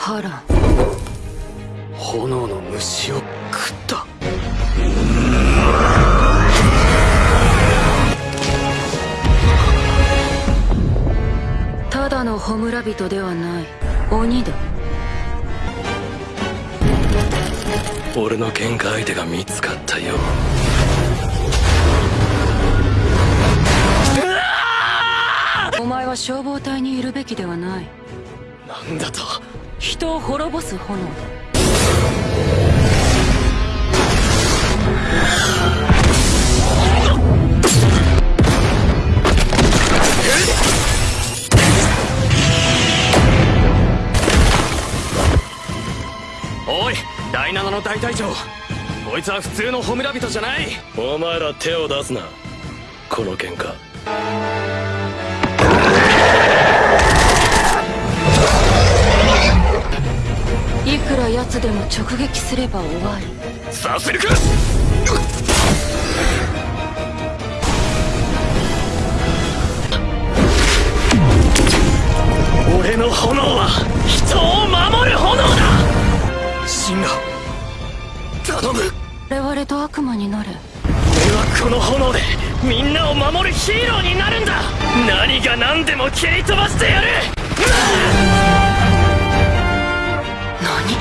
波乱炎の虫を食った。ただの弔人ではない。鬼だ。俺の喧嘩相手が見つかったよ。お前は消防隊にいるべきではない。なんだと人を滅ぼす炎。だおい第7の大隊長。こいつは普通の弔人じゃない。お前ら手を出すな。この喧嘩くら奴でも直撃すれば終わりさせるか！俺の炎は人を守る炎だ！シンガ頼む！我々と悪魔になれ俺はこの炎でみんなを守るヒーローになるんだ！何が何でも蹴り飛ばしてやる